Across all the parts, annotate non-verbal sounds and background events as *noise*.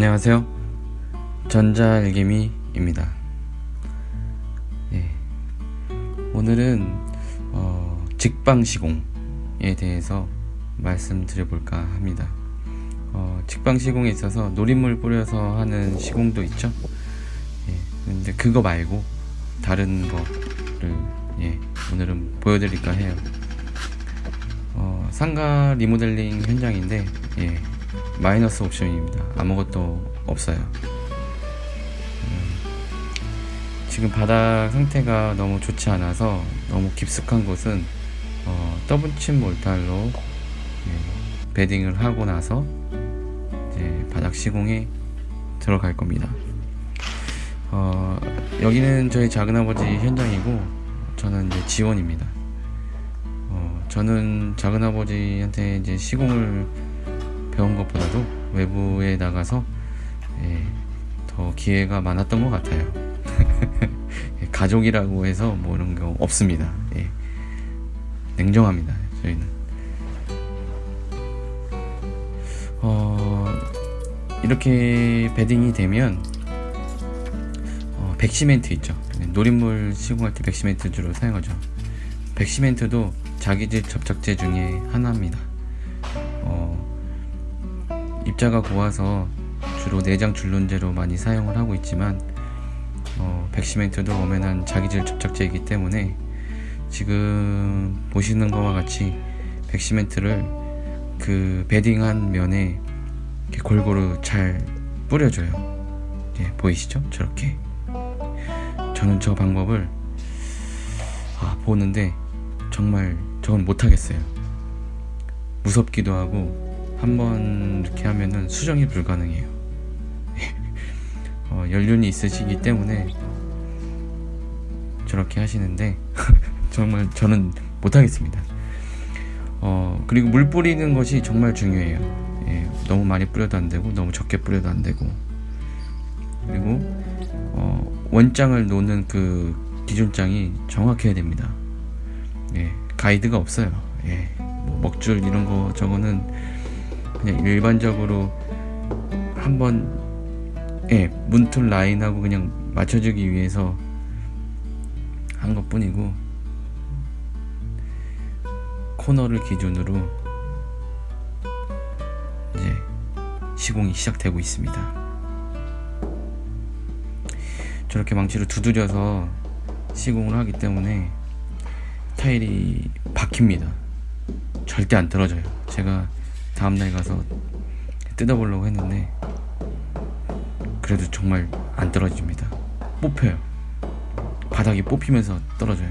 안녕하세요. 전자일개미입니다. 예. 오늘은 어, 직방 시공에 대해서 말씀드려볼까 합니다. 어, 직방 시공에 있어서 노린물 뿌려서 하는 시공도 있죠. 예. 근데 그거 말고 다른 거를 예, 오늘은 보여드릴까 해요. 어, 상가 리모델링 현장인데 예, 마이너스 옵션입니다. 아무것도 없어요. 음, 지금 바닥 상태가 너무 좋지 않아서 너무 깊숙한 곳은 어, 더블칩 몰탈로 예, 베딩을 하고 나서 이제 바닥 시공에 들어갈 겁니다. 어, 여기는 저희 작은아버지 현장이고 저는 이제 지원입니다. 어, 저는 작은아버지한테 이제 시공을 배운 것보다도 외부에 나가서 예, 더 기회가 많았던 것 같아요. *laughs* 가족이라고 해서 뭐 이런 거 없습니다. 예. 냉정합니다. 저희는. 어, 이렇게 bedding이 되면 어, 백시멘트 있죠. 노린물 시공할 때 백시멘트 주로 사용하죠. 백시멘트도 자기질 접착제 중에 하나입니다. 어, 입자가 고와서 주로 내장 줄눈재로 많이 사용을 하고 있지만 어, 백시멘트도 엄연한 자기질 접착제이기 때문에 지금 보시는 것과 같이 백시멘트를 그 bedding한 면에 골고루 잘 뿌려줘요. 예, 보이시죠? 저렇게. 저는 저 방법을 아, 보는데 정말 저건 못하겠어요. 무섭기도 하고 한번 이렇게 하면은 수정이 불가능해요. *laughs* 어, 연륜이 있으시기 때문에 저렇게 하시는데 *laughs* 정말 저는 못하겠습니다. 어, 그리고 물 뿌리는 것이 정말 중요해요. 예, 너무 많이 뿌려도 안 되고 너무 적게 뿌려도 안 되고 그리고 어, 원장을 놓는 그 기준장이 정확해야 됩니다. 예, 가이드가 없어요. 예, 뭐 먹줄 이런 거 저거는 그냥 일반적으로 한번 예, 문틀 라인하고 그냥 맞춰주기 위해서 한 것 뿐이고 코너를 기준으로 이제 시공이 시작되고 있습니다. 저렇게 망치로 두드려서 시공을 하기 때문에 타일이 박힙니다. 절대 안 떨어져요. 제가 다음날 가서 뜯어보려고 했는데 그래도 정말 안 떨어집니다. 뽑혀요. 바닥이 뽑히면서 떨어져요.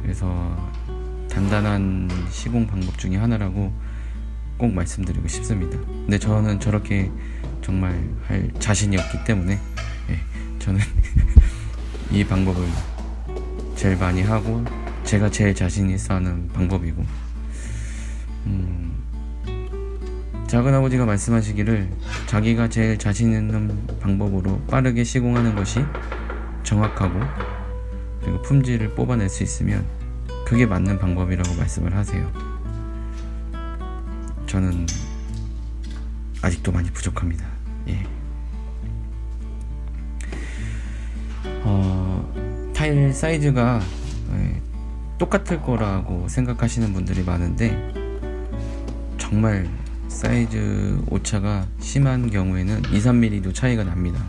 그래서 단단한 시공 방법 중에 하나라고 꼭 말씀드리고 싶습니다. 근데 저는 저렇게 정말 할 자신이 없기 때문에 예, 저는 *laughs* 이 방법을 제일 많이 하고 제가 제일 자신 있어 하는 방법이고 음, 작은아버지가 말씀하시기를 자기가 제일 자신 있는 방법으로 빠르게 시공하는 것이 정확하고 그리고 품질을 뽑아낼 수 있으면 그게 맞는 방법이라고 말씀을 하세요. 저는 아직도 많이 부족합니다. 예. 어, 타일 사이즈가 예, 똑같을 거라고 생각하시는 분들이 많은데 정말 사이즈 오차가 심한 경우에는 2, 3mm도 차이가 납니다.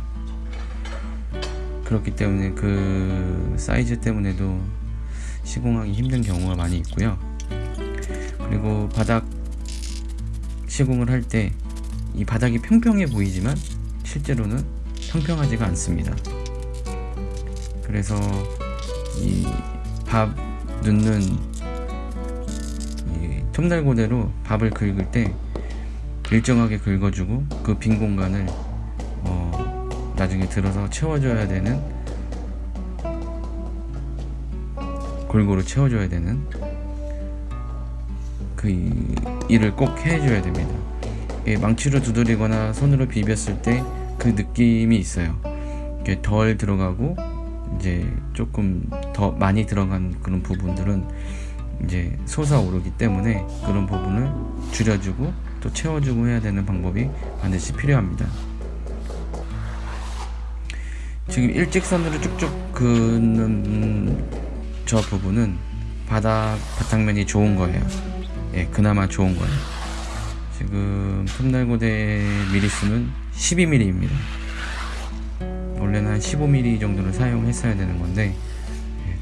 그렇기 때문에 그 사이즈 때문에도 시공하기 힘든 경우가 많이 있고요. 그리고 바닥 시공을 할 때 이 바닥이 평평해 보이지만 실제로는 평평하지가 않습니다. 그래서 이 밥 넣는 이 톱날고대로 밥을 긁을 때 일정하게 긁어주고 그 빈 공간을 어 나중에 들어서 채워줘야 되는 골고루 채워줘야 되는 그 일을 꼭 해줘야 됩니다. 망치로 두드리거나 손으로 비볐을 때 그 느낌이 있어요. 덜 들어가고 이제 조금 더 많이 들어간 그런 부분들은 이제 솟아오르기 때문에 그런 부분을 줄여주고 또 채워주고 해야 되는 방법이 반드시 필요합니다. 지금 일직선으로 쭉쭉 긋는 저 부분은 바닥 바탕면이 좋은 거예요. 예, 그나마 좋은 거예요. 지금 톱날고대 미리수는 12mm입니다. 원래는 한 15mm 정도를 사용했어야 되는 건데 예,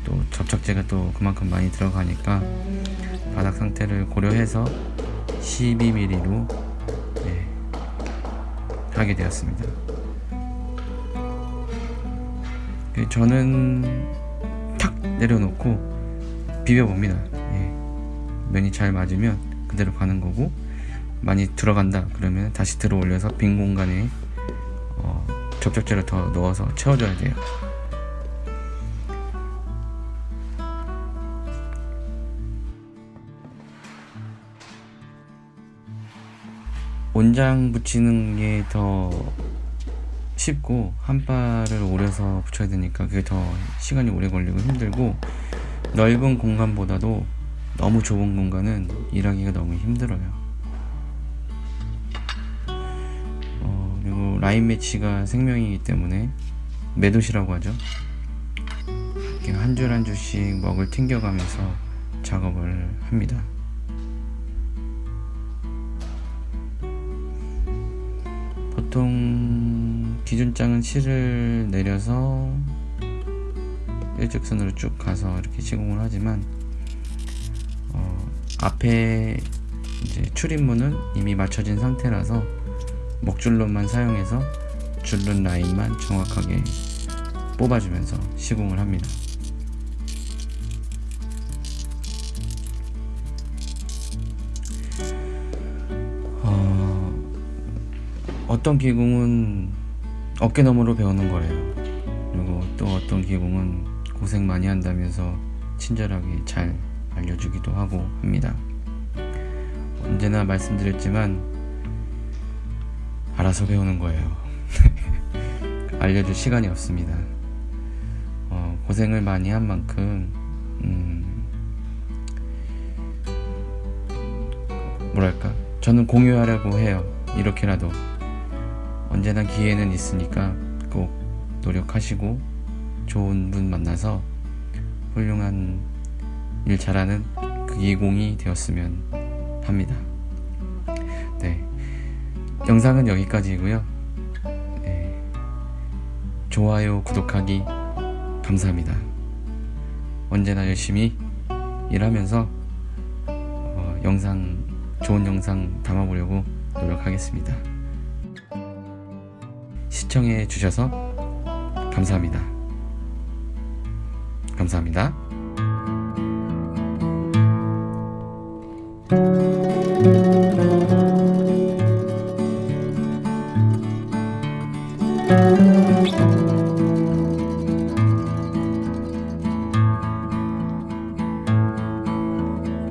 또 접착제가 또 그만큼 많이 들어가니까 바닥 상태를 고려해서 12mm로 예, 하게 되었습니다. 그 저는 탁 내려놓고 비벼봅니다. 예, 면이 잘 맞으면 그대로 가는 거고 많이 들어간다 그러면 다시 들어 올려서 빈 공간에 어, 접착제를 더 넣어서 채워줘야 돼요. 온장 붙이는 게 더 쉽고 한 발을 오려서 붙여야 되니까 그게 더 시간이 오래 걸리고 힘들고 넓은 공간보다도 너무 좁은 공간은 일하기가 너무 힘들어요. 어, 그리고 라인 매치가 생명이기 때문에 매도시라고 하죠. 한줄 한 줄씩 먹을 튕겨가면서 작업을 합니다. 보통 기준장은 실을 내려서 일직선으로 쭉 가서 이렇게 시공을 하지만 어, 앞에 이제 출입문은 이미 맞춰진 상태라서 목줄로만 사용해서 줄눈 라인만 정확하게 뽑아주면서 시공을 합니다. 어떤 기공은 어깨너머로 배우는 거래요. 그리고 또 어떤 기공은 고생 많이 한다면서 친절하게 잘 알려주기도 하고 합니다. 언제나 말씀드렸지만 알아서 배우는 거예요. *laughs* 알려줄 시간이 없습니다. 어, 고생을 많이 한 만큼 음, 뭐랄까 저는 공유하려고 해요. 이렇게라도 언제나 기회는 있으니까 꼭 노력하시고 좋은 분 만나서 훌륭한 일 잘하는 그 예공이 되었으면 합니다. 네. 영상은 여기까지고요. 네. 좋아요, 구독하기 감사합니다. 언제나 열심히 일하면서 어, 영상 좋은 영상 담아보려고 노력하겠습니다. 시청해 주셔서 감사합니다. 감사합니다.